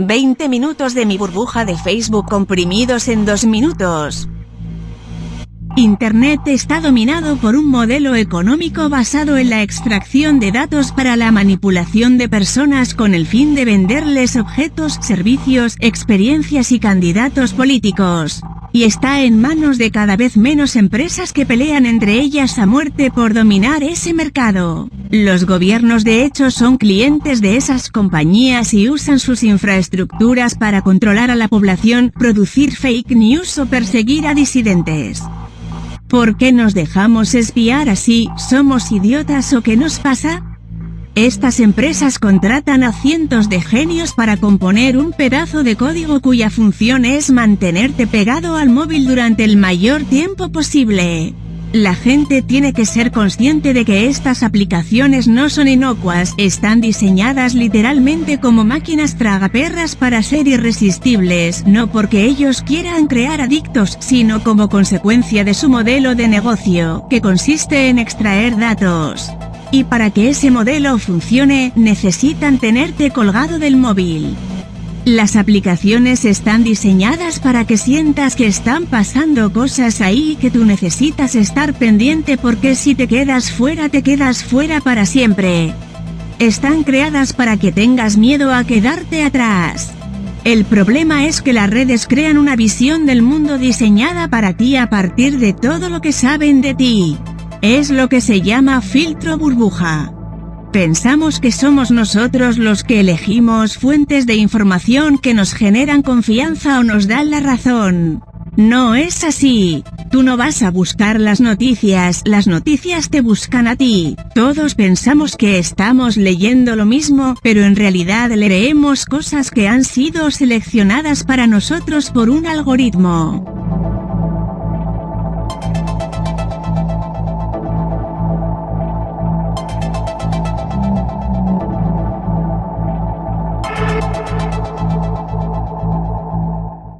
20 minutos de mi burbuja de Facebook comprimidos en 2 minutos. Internet está dominado por un modelo económico basado en la extracción de datos para la manipulación de personas con el fin de venderles objetos, servicios, experiencias y candidatos políticos y está en manos de cada vez menos empresas que pelean entre ellas a muerte por dominar ese mercado. Los gobiernos de hecho son clientes de esas compañías y usan sus infraestructuras para controlar a la población, producir fake news o perseguir a disidentes. ¿Por qué nos dejamos espiar así? ¿Somos idiotas o qué nos pasa? Estas empresas contratan a cientos de genios para componer un pedazo de código cuya función es mantenerte pegado al móvil durante el mayor tiempo posible. La gente tiene que ser consciente de que estas aplicaciones no son inocuas, están diseñadas literalmente como máquinas tragaperras para ser irresistibles, no porque ellos quieran crear adictos, sino como consecuencia de su modelo de negocio, que consiste en extraer datos. Y para que ese modelo funcione, necesitan tenerte colgado del móvil. Las aplicaciones están diseñadas para que sientas que están pasando cosas ahí y que tú necesitas estar pendiente porque si te quedas fuera te quedas fuera para siempre. Están creadas para que tengas miedo a quedarte atrás. El problema es que las redes crean una visión del mundo diseñada para ti a partir de todo lo que saben de ti. Es lo que se llama filtro burbuja. Pensamos que somos nosotros los que elegimos fuentes de información que nos generan confianza o nos dan la razón. No es así. Tú no vas a buscar las noticias, las noticias te buscan a ti. Todos pensamos que estamos leyendo lo mismo, pero en realidad leemos cosas que han sido seleccionadas para nosotros por un algoritmo. あ!